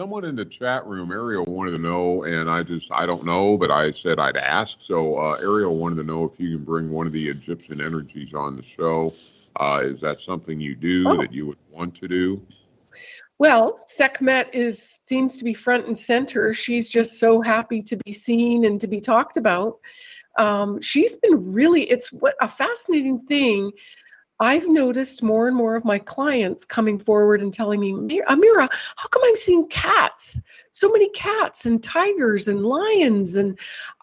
someone in the chat room, Ariel wanted to know, and I just, I don't know, but I said I'd ask. So uh, Ariel wanted to know if you can bring one of the Egyptian energies on the show. Uh, is that something you do Oh. that you would want to do? Well, Sekhmet is seems to be front and center. She's just so happy to be seen and to be talked about. Um, she's been really it's what a fascinating thing. I've noticed more and more of my clients coming forward and telling me, Amira, how come I'm seeing cats? So many cats and tigers and lions and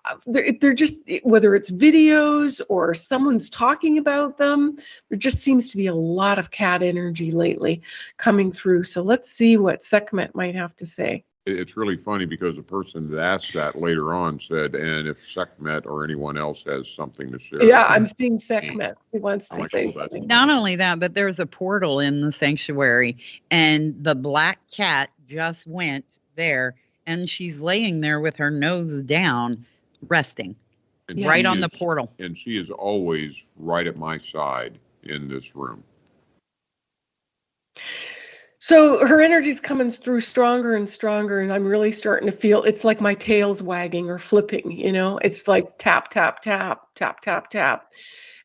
uh, they're, they're just whether it's videos or someone's talking about them there just seems to be a lot of cat energy lately coming through. So let's see what Sekhmet might have to say. It- It's really funny because the person that asked that later on said, and if Sekhmet or anyone else has something to share. Yeah, I'm seeing Sekhmet. He wants to say something. Not only that, but there's a portal in the sanctuary, and the black cat just went there, and she's laying there with her nose down, resting And Yeah. right she on the portal. And she is always right at my side in this room. So her energy's coming through stronger and stronger, and I'm really starting to feel it's like my tail's wagging or flipping, you know? It's like tap, tap, tap, tap, tap, tap.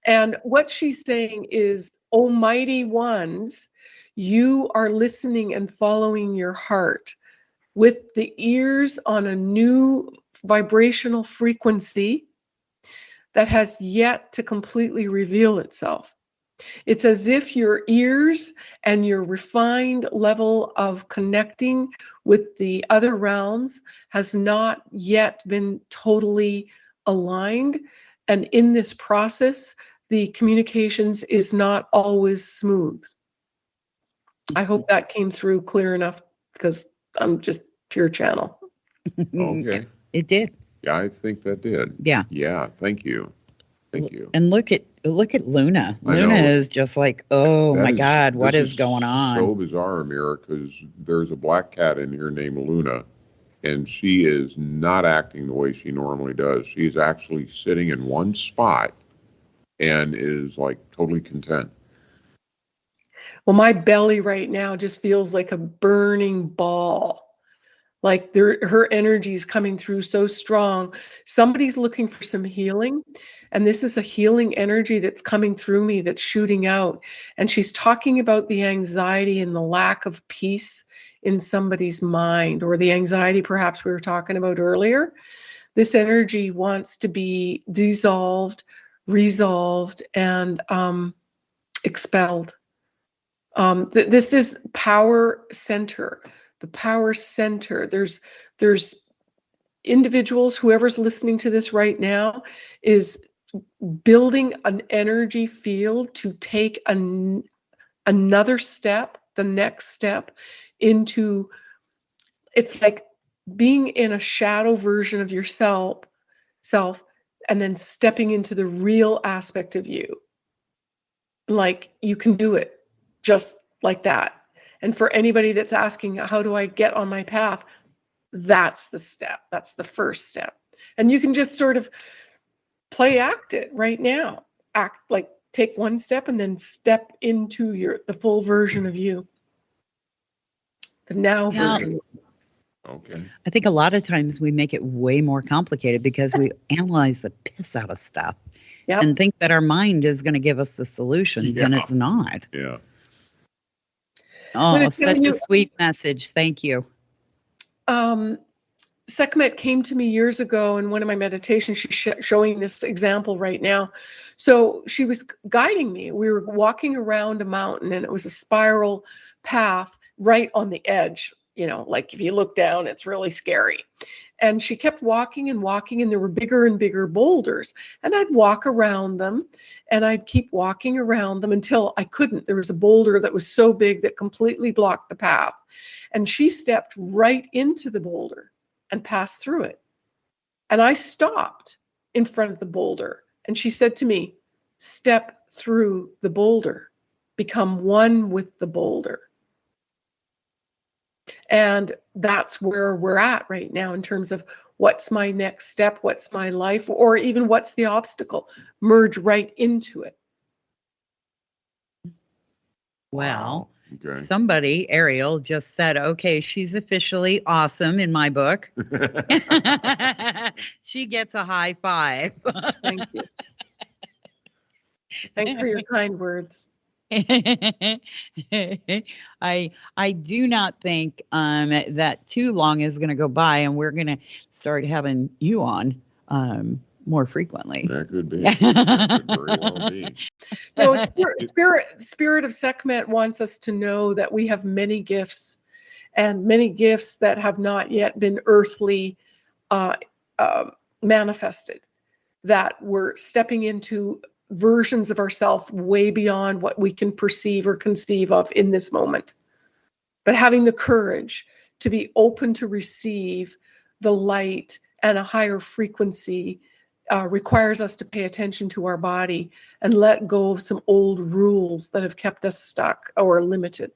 And what she's saying is, Almighty ones, you are listening and following your heart with the ears on a new vibrational frequency that has yet to completely reveal itself. It's as if your ears and your refined level of connecting with the other realms has not yet been totally aligned. And in this process, the communications is not always smooth. I hope that came through clear enough because I'm just pure channel. Okay. It did. Yeah, I think that did. Yeah. Yeah, thank you. Thank you. And look at look at Luna. I Luna know. is just like, oh That my is- God, what is, is going on? So bizarre, Amira, because there's a black cat in here named Luna, and she is not acting the way she normally does. She's actually sitting in one spot and is like totally content. Well, my belly right now just feels like a burning ball. Like her energy is coming through so strong. Somebody's looking for some healing, and this is a healing energy that's coming through me that's shooting out. And she's talking about the anxiety and the lack of peace in somebody's mind, or the anxiety perhaps we were talking about earlier. This energy wants to be dissolved, resolved, and um, expelled. Um, th- this is power center, the power center. There's there's individuals, whoever's listening to this right now, is building an energy field to take an, another step, the next step into. It's like being in a shadow version of yourself, self, and then stepping into the real aspect of you. Like you can do it just like that. And for anybody that's asking, how do I get on my path? That's the step. That's the first step. And you can just sort of play act it right now. Act like take one step and then step into your the full version of you. The now Yeah. version. Okay. I think a lot of times we make it way more complicated because we analyze the piss out of stuff Yep. and think that our mind is going to give us the solutions, and it's not. Yeah. Oh, such tell a sweet message. Thank you. um, Sekhmet came to me years ago in one of my meditations. She's sh- showing this example right now. So she was guiding me. We were walking around a mountain, and it was a spiral path right on the edge. You know, like if you look down, it's really scary. And she kept walking and walking, and there were bigger and bigger boulders. And I'd walk around them, and I'd keep walking around them until I couldn't. There was a boulder that was so big that completely blocked the path and she stepped right into the boulder and passed through it. And I stopped in front of the boulder, and she said to me, Step through the boulder, become one with the boulder. And that's where we're at right now in terms of what's my next step, what's my life, or even what's the obstacle. Merge right into it. Well, Okay. somebody, Ariel, just said, okay, she's officially awesome in my book. she gets a high five. Thank you. Thank you for your kind words. I I do not think um, that too long is going to go by, and we're going to start having you on um, more frequently. That could be. That could very well be. No, spirit, spirit, spirit of Sekhmet wants us to know that we have many gifts, and many gifts that have not yet been earthly uh, uh, manifested. That we're stepping into versions of ourselves way beyond what we can perceive or conceive of in this moment. But having the courage to be open to receive the light and a higher frequency uh, requires us to pay attention to our body and let go of some old rules that have kept us stuck or limited.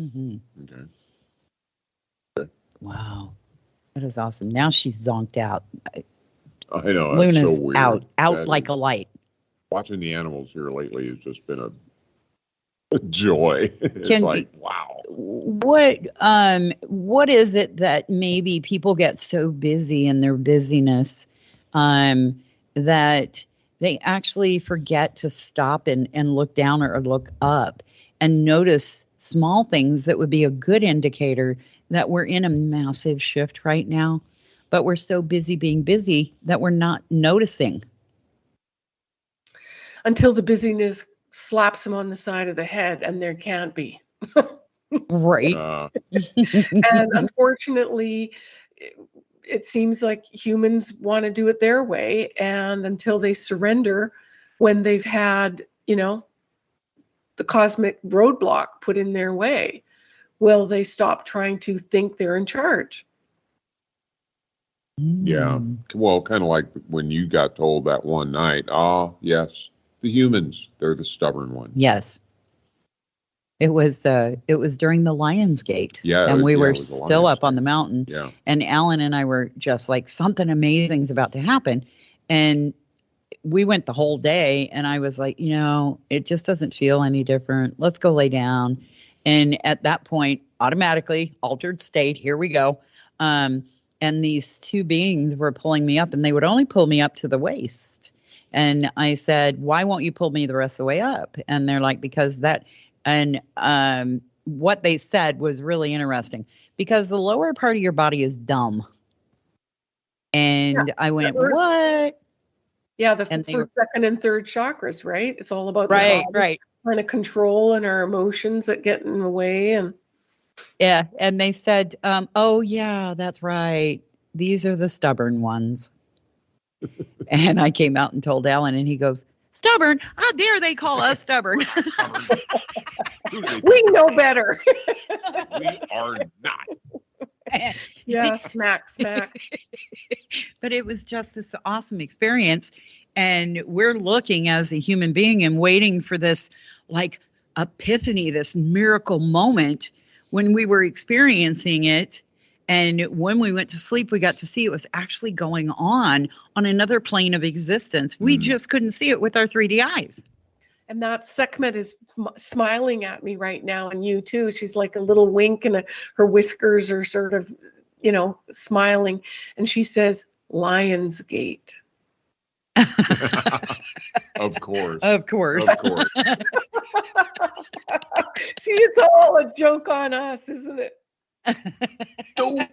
Mhm. Okay. Wow, that is awesome. Now she's zonked out. I know. Luna's so weird. out, out That like is- a light. Watching the animals here lately has just been a, a joy. It's Can- like wow. What um what is it that maybe people get so busy in their busyness um that they actually forget to stop and, and look down or look up and notice small things that would be a good indicator that we're in a massive shift right now, but we're so busy being busy that we're not noticing. Until the busyness slaps them on the side of the head, and there can't be. Right. Uh, and unfortunately, it, it seems like humans want to do it their way. And until they surrender, when they've had, you know, the cosmic roadblock put in their way, will they stop trying to think they're in charge? Yeah. Mm. well, kind of like when you got told that one night. Ah, yes, the humans. They're the stubborn ones. Yes. It was uh it was during the Lions Gate. Yeah, And we yeah, were still up on the mountain Yeah. and Alan and I were just like something amazing's about to happen. And we went the whole day and I was like, you know, it just doesn't feel any different. Let's go lay down. And at that point, automatically altered state, here we go. Um and these two beings were pulling me up and they would only pull me up to the waist. And I said, "Why won't you pull me the rest of the way up?" And they're like, "Because that." And um, what they said was really interesting because the lower part of your body is dumb. And I went, "What?" Yeah, the And first, second, and third chakras, right? It's all about the Right, right. trying to control and our emotions that get in the way. And Yeah. And they said, um, "Oh yeah, that's right. These are the stubborn ones." And I came out and told Alan, and he goes, "Stubborn? How dare they call us stubborn?" Who do they we know better. we are not. yeah, smack, smack. but it was just this awesome experience and we're looking as a human being and waiting for this like epiphany this miracle moment when we were experiencing it and when we went to sleep we got to see it was actually going on on another plane of existence we Mhm. just couldn't see it with our 3d eyes And that Sekhmet is smiling at me right now, and you too. She's like a little wink, and a, her whiskers are sort of, you know, smiling. And she says, Lion's Gate. of course. of course Of course. See, it's all a joke on us, isn't it? Don't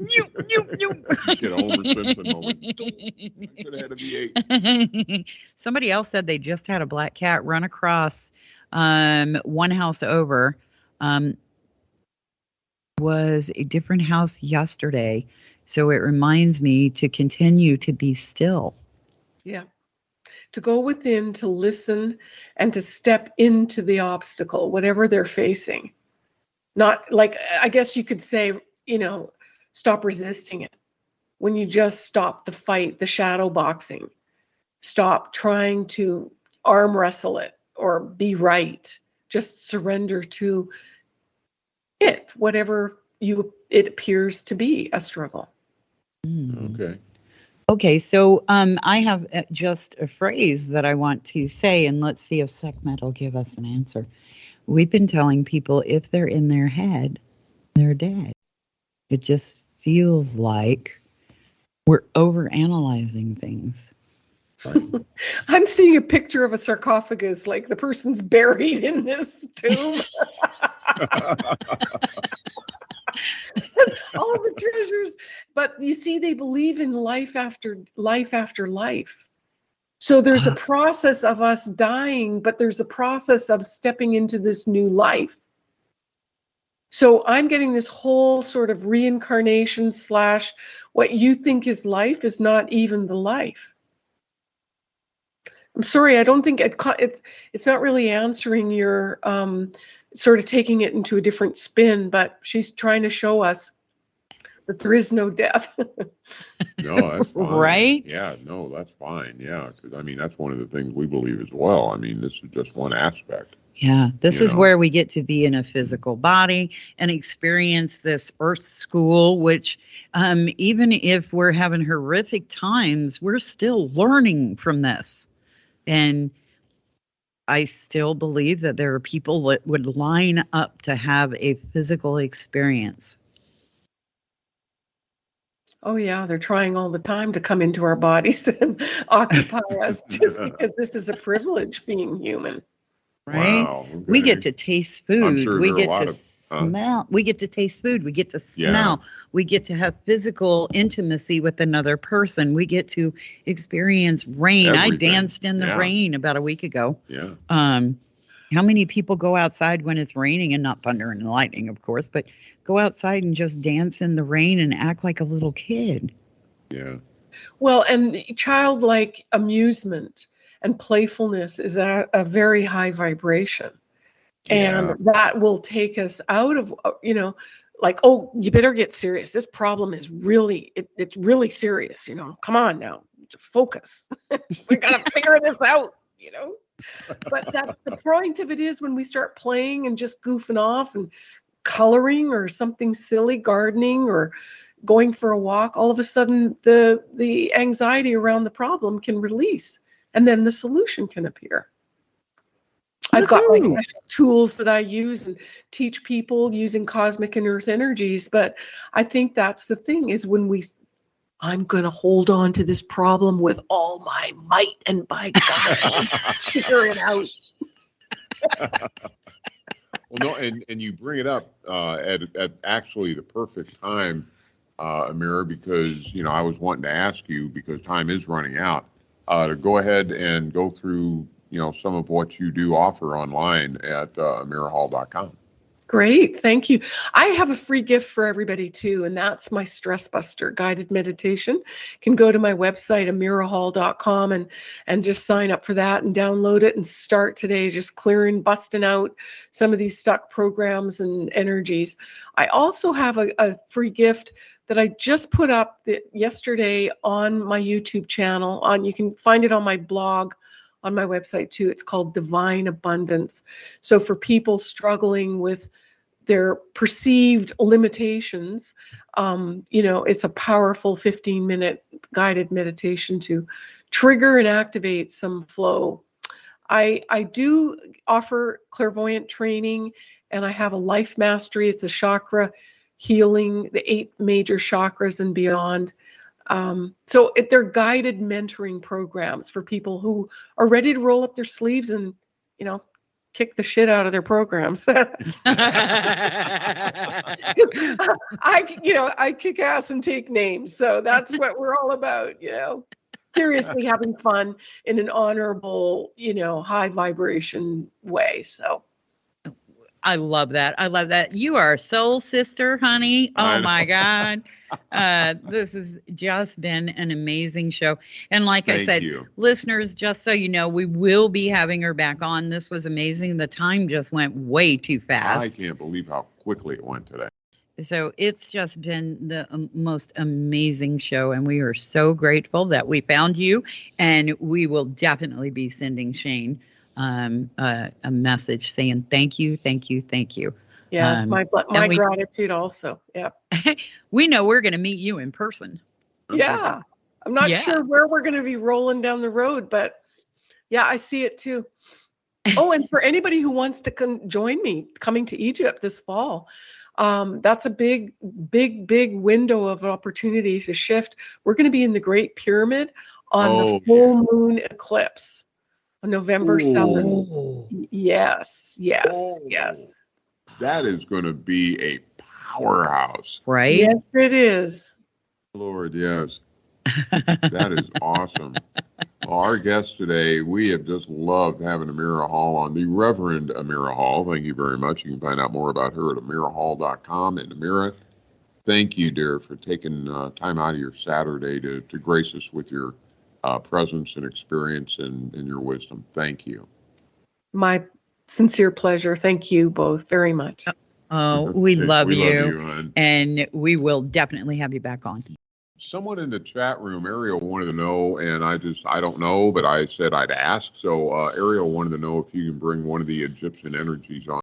Nyew, nyew, nyew. get a Homer Simpson moment. Could have had a V8. Somebody else said they just had a black cat run across um, one house over. Um, was a different house yesterday, so it reminds me to continue to be still. Yeah. To go within, to listen, and to step into the obstacle, whatever they're facing. Not like, I guess you could say, you know, stop resisting it. When you just stop the fight, the shadow boxing, stop trying to arm wrestle it or be right. Just surrender to it, whatever you it appears to be a struggle. Hmm. Okay. Okay, so um, I have uh, just a phrase that I want to say, and let's see if Sekhmet will give us an answer. We've been telling people if they're in their head, they're dead. It just feels like we're overanalyzing things. I'm seeing a picture of a sarcophagus, like the person's buried in this tomb. All the treasures. But you see, they believe in life after life after life. So there's a Ah. process of us dying, but there's a process of stepping into this new life. So I'm getting this whole sort of reincarnation slash what you think is life is not even the life. I'm sorry, I don't think it, it's it's not really answering your um, sort of taking it into a different spin, but she's trying to show us that there is no death. No, that's fine. Right? Yeah, no, that's fine. Yeah, because I mean, that's one of the things we believe as well. I mean, this is just one aspect. Yeah, this You is know. where we get to be in a physical body and experience this earth school, which um, even if we're having horrific times, we're still learning from this. And I still believe that there are people that would line up to have a physical experience. Oh yeah, they're trying all the time to come into our bodies and occupy us just because this is a privilege being human. Right? Wow. We get to taste food. sure we there are a get to of- huh? smell. We get to taste food. We get to Yeah. smell. We get to have physical intimacy with another person. We get to experience rain. I danced in the Yeah. rain about a week ago. Yeah. Um, how many people go outside when it's raining and not thunder and lightning, of course, but go outside and just dance in the rain and act like a little kid? Yeah. Well, and childlike amusement and playfulness is a, a very high vibration. And that will take us out of, you know, like, oh, you better get serious. This problem is really, it, it's really serious. You know, come on now, focus. we got to figure this out, you know? But that the point of it is when we start playing and just goofing off and coloring or something silly, gardening or going for a walk, all of a sudden the the anxiety around the problem can release and then the solution can appear. I've got like special tools that I use and teach people using cosmic and earth energies, but I think that's the thing is when we I'm going to hold on to this problem with all my might and by God figure it out. Well, no, and, and you bring it up uh, at, at actually the perfect time, uh, Amira, because, you know, I was wanting to ask you, because time is running out, uh, to go ahead and go through, you know, some of what you do offer online at uh, amirahall.com. Great, thank you. I have a free gift for everybody too, and that's my stress buster guided meditation. You can go to my website amirahall.com and and just sign up for that and download it and start today just clearing busting out some of these stuck programs and energies. I also have a, a free gift that I just put up the, yesterday on my YouTube channel on you can find it on my blog on my website too. It's called Divine Abundance. So for people struggling with their perceived limitations, um, you know, it's a powerful 15 minute guided meditation to trigger and activate some flow. I I do offer clairvoyant training and I have a life mastery. It's a chakra healing, the eight major chakras and beyond. Um, so it, they're guided mentoring programs for people who are ready to roll up their sleeves and, you know, kick the shit out of their programs. I, you know, I kick ass and take names. So that's what we're all about, you know. Seriously having fun in an honorable, you know, high vibration way. So I love that. I love that. You are a soul sister, honey. Oh my God. Uh, this has just been an amazing show. And like I said, you. listeners, just so you know, we will be having her back on. This was amazing. The time just went way too fast. I can't believe how quickly it went today. So it's just been the um, most amazing show. And we are so grateful that we found you. And we will definitely be sending Shane um, a message saying thank you, thank you, thank you. Yes, Um, my my we- gratitude also. Yeah. We know we're going to meet you in person. Yeah. I'm not Yeah. sure where we're going to be rolling down the road, but yeah, I see it too. oh, and for anybody who wants to con- join me coming to Egypt this fall, um, that's a big, big, big window of opportunity to shift. We're going to be in the Great Pyramid on Oh, the full moon eclipse on November Ooh. 7th. Oh, Yes, yes, Oh. yes. That is going to be a powerhouse. right? Yes, it is. Lord, yes. That is awesome. Well, our guest today, we have just loved having Amira Hall on, the Reverend Amira Hall. Thank you very much. You can find out more about her at amirahall.com. And Amira, thank you, dear, for taking uh, time out of your Saturday to, to grace us with your uh, presence and experience and, and your wisdom. Thank you. My sincere pleasure. Thank you both very much. Oh, we love we you. Love you hon. And we will definitely have you back on. Someone in the chat room, Ariel wanted to know, and I just, I don't know, but I said I'd ask. So uh, Ariel wanted to know if you can bring one of the Egyptian energies on.